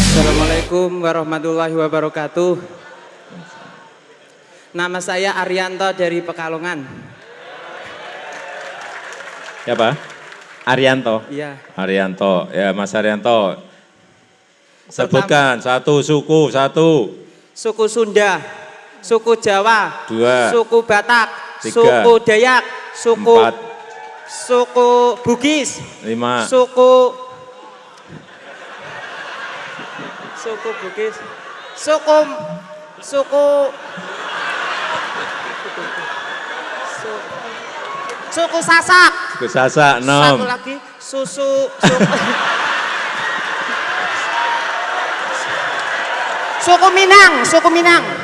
Assalamualaikum warahmatullahi wabarakatuh. Nama saya Arianto dari Pekalongan. Pak? Arianto. Iya. Arianto, ya Mas Arianto. Sebutkan satu suku, satu, Suku Sunda, suku Jawa, Dua. suku Batak, Tiga. suku Dayak, suku empat, suku Bugis, lima, suku. Suku Bugis, suku suku. Su- suku Sasak, suku Sasak, satu enam, lagi susu suku, suku Minang, suku Minang.